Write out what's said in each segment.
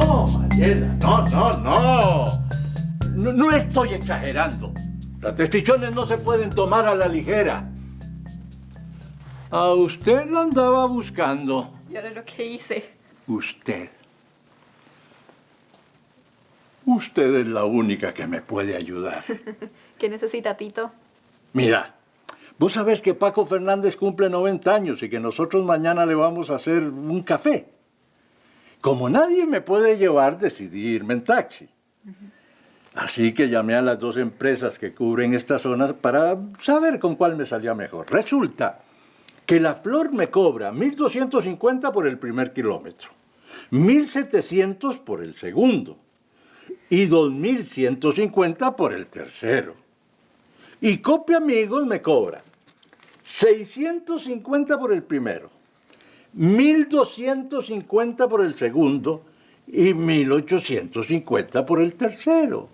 Mariela, no, no, no. No, no estoy exagerando. Las decisiones no se pueden tomar a la ligera. A usted lo andaba buscando. Y ahora lo que hice. Usted. Usted es la única que me puede ayudar. ¿Qué necesita, Tito? Mira, vos sabés que Paco Fernández cumple 90 años y que nosotros mañana le vamos a hacer un café. Como nadie me puede llevar, decidí irme en taxi. Así que llamé a las dos empresas que cubren esta zona para saber con cuál me salía mejor. Resulta que la flor me cobra 1.250 por el primer kilómetro, 1.700 por el segundo y 2.150 por el tercero. Y Copia Amigos me cobra 650 por el primero, 1.250 por el segundo y 1.850 por el tercero.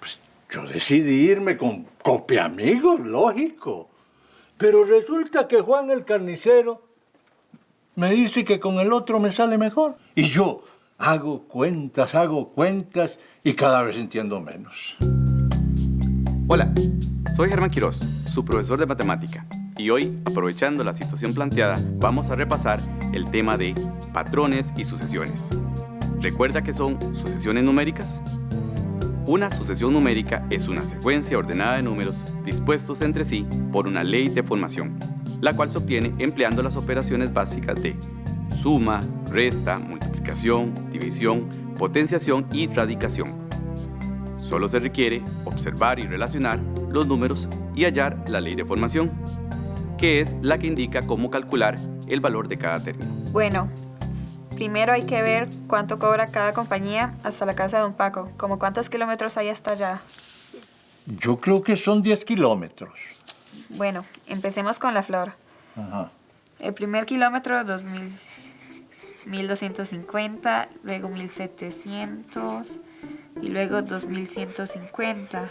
Pues yo decidí irme con Copia Amigos, lógico. Pero resulta que Juan el carnicero me dice que con el otro me sale mejor. Y yo hago cuentas, hago cuentas y cada vez entiendo menos. Hola, soy Germán Quiroz, su profesor de matemática. Y hoy, aprovechando la situación planteada, vamos a repasar el tema de patrones y sucesiones. ¿Recuerda que son sucesiones numéricas? Una sucesión numérica es una secuencia ordenada de números dispuestos entre sí por una ley de formación, la cual se obtiene empleando las operaciones básicas de suma, resta, multiplicación, división, potenciación y radicación. Solo se requiere observar y relacionar los números y hallar la ley de formación, que es la que indica cómo calcular el valor de cada término. Bueno, primero hay que ver cuánto cobra cada compañía hasta la casa de Don Paco. Como cuántos kilómetros hay hasta allá. Yo creo que son 10 kilómetros. Bueno, empecemos con la flor. Ajá. El primer kilómetro, 2000, 1250, luego 1700 y luego 2150.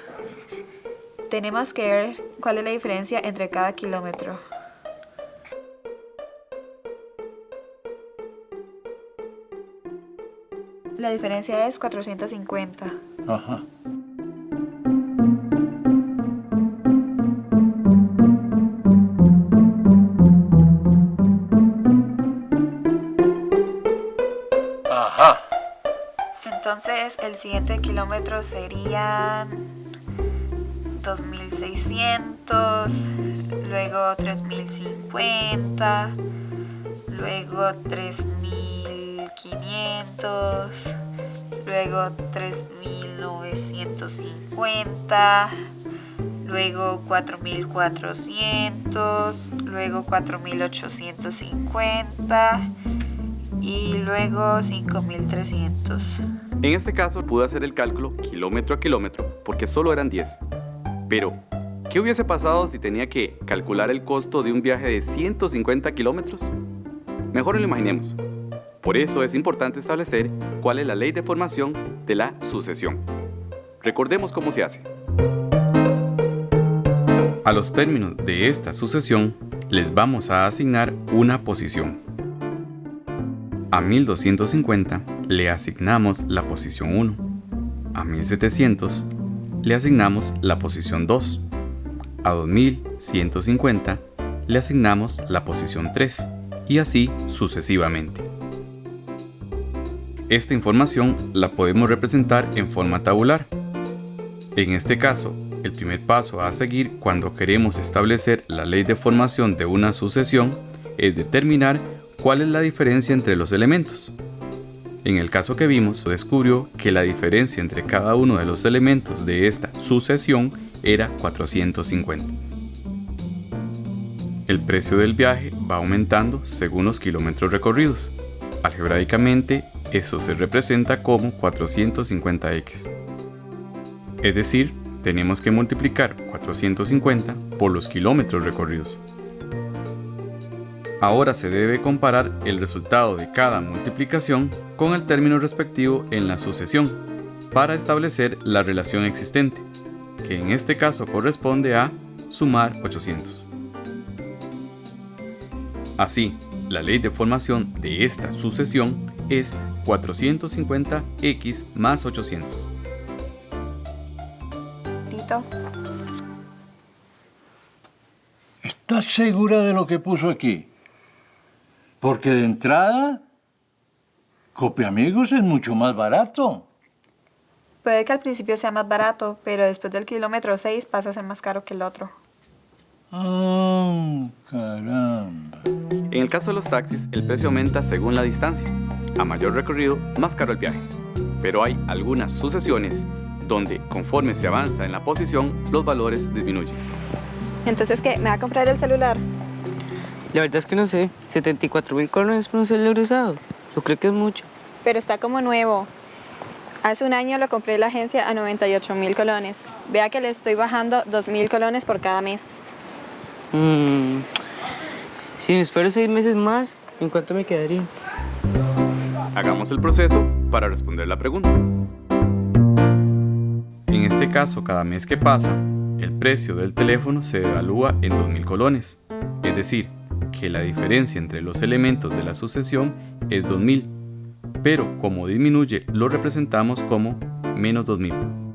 Tenemos que ver cuál es la diferencia entre cada kilómetro. La diferencia es 450. Ajá. Ajá. Entonces el siguiente kilómetro serían 2600, luego 3050, luego 3500, luego 3950, luego 4400, luego 4850 y luego 5300. En este caso pude hacer el cálculo kilómetro a kilómetro porque solo eran 10. Pero, ¿qué hubiese pasado si tenía que calcular el costo de un viaje de 150 kilómetros? Mejor lo imaginemos. Por eso es importante establecer cuál es la ley de formación de la sucesión. Recordemos cómo se hace. A los términos de esta sucesión les vamos a asignar una posición. A 1250 le asignamos la posición 1. A 1700 le asignamos la posición 2. A 2150 le asignamos la posición 3 y así sucesivamente. Esta información la podemos representar en forma tabular. En este caso, el primer paso a seguir cuando queremos establecer la ley de formación de una sucesión es determinar cuál es la diferencia entre los elementos. En el caso que vimos, descubrió que la diferencia entre cada uno de los elementos de esta sucesión era 450. El precio del viaje va aumentando según los kilómetros recorridos. Algebraicamente, eso se representa como 450x. Es decir, tenemos que multiplicar 450 por los kilómetros recorridos. Ahora se debe comparar el resultado de cada multiplicación con el término respectivo en la sucesión para establecer la relación existente, que en este caso corresponde a sumar 800. Así, la ley de formación de esta sucesión es 450x más 800. Tito, ¿Estás segura de lo que puso aquí? Porque de entrada, Copia Amigos es mucho más barato. puede que al principio sea más barato, pero después del kilómetro 6 pasa a ser más caro que el otro. Ah, caramba. En el caso de los taxis, el precio aumenta según la distancia. A mayor recorrido, más caro el viaje. Pero hay algunas sucesiones donde, conforme se avanza en la posición, los valores disminuyen. Entonces, ¿qué? ¿Me va a comprar el celular? La verdad es que no sé, 74 mil colones por un celular usado. Yo creo que es mucho. Pero está como nuevo. Hace un año lo compré en la agencia a 98 mil colones. Vea que le estoy bajando 2 mil colones por cada mes. Mm, Si me espero seis meses más, ¿en cuánto me quedaría? Hagamos el proceso para responder la pregunta. En este caso, cada mes que pasa, el precio del teléfono se devalúa en 2.000 colones. Es decir, que la diferencia entre los elementos de la sucesión es 2.000, pero como disminuye lo representamos como menos 2.000.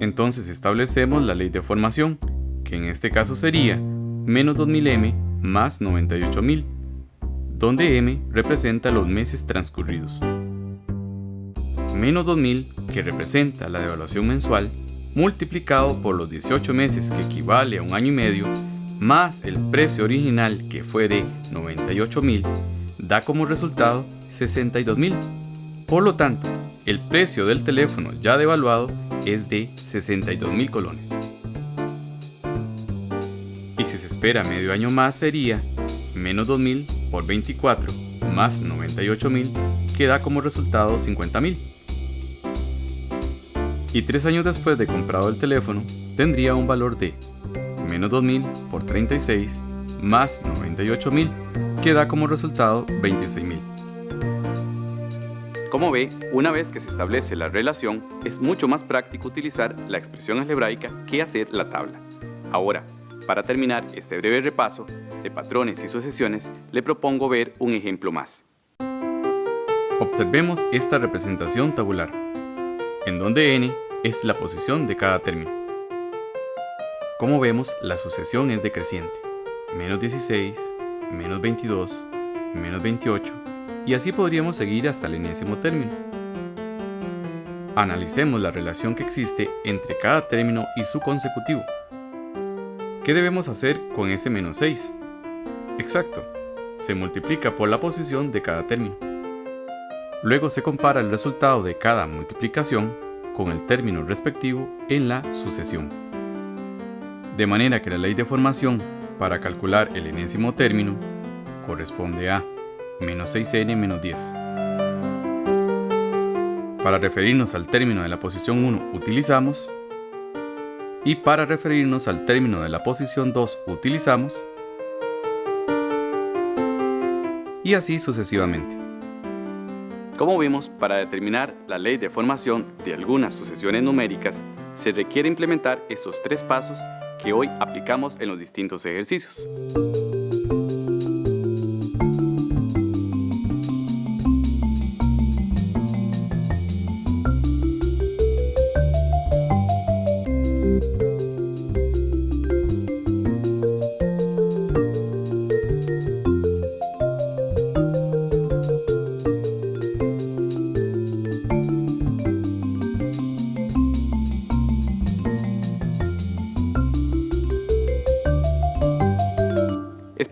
Entonces establecemos la ley de formación, que en este caso sería menos 2000m más 98000, donde m representa los meses transcurridos. Menos 2000, que representa la devaluación mensual, multiplicado por los 18 meses, que equivale a un año y medio, más el precio original, que fue de 98000, da como resultado 62000. Por lo tanto, el precio del teléfono ya devaluado es de 62.000 colones. Y si se espera medio año más sería menos 2.000 por 24 más 98.000 que da como resultado 50.000. Y tres años después de comprado el teléfono tendría un valor de menos 2.000 por 36 más 98.000 que da como resultado 26.000. Como ve, una vez que se establece la relación, es mucho más práctico utilizar la expresión algebraica que hacer la tabla. Ahora, para terminar este breve repaso de patrones y sucesiones, le propongo ver un ejemplo más. Observemos esta representación tabular, en donde n es la posición de cada término. Como vemos, la sucesión es decreciente. Menos 16, menos 22, menos 28, y así podríamos seguir hasta el enésimo término. Analicemos la relación que existe entre cada término y su consecutivo. ¿Qué debemos hacer con ese menos 6? Exacto, se multiplica por la posición de cada término. Luego se compara el resultado de cada multiplicación con el término respectivo en la sucesión. De manera que la ley de formación para calcular el enésimo término corresponde a menos 6n menos 10. Para referirnos al término de la posición 1 utilizamos y para referirnos al término de la posición 2 utilizamos y así sucesivamente. Como vimos, para determinar la ley de formación de algunas sucesiones numéricas, se requiere implementar estos tres pasos que hoy aplicamos en los distintos ejercicios.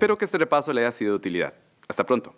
Espero que este repaso le haya sido de utilidad. Hasta pronto.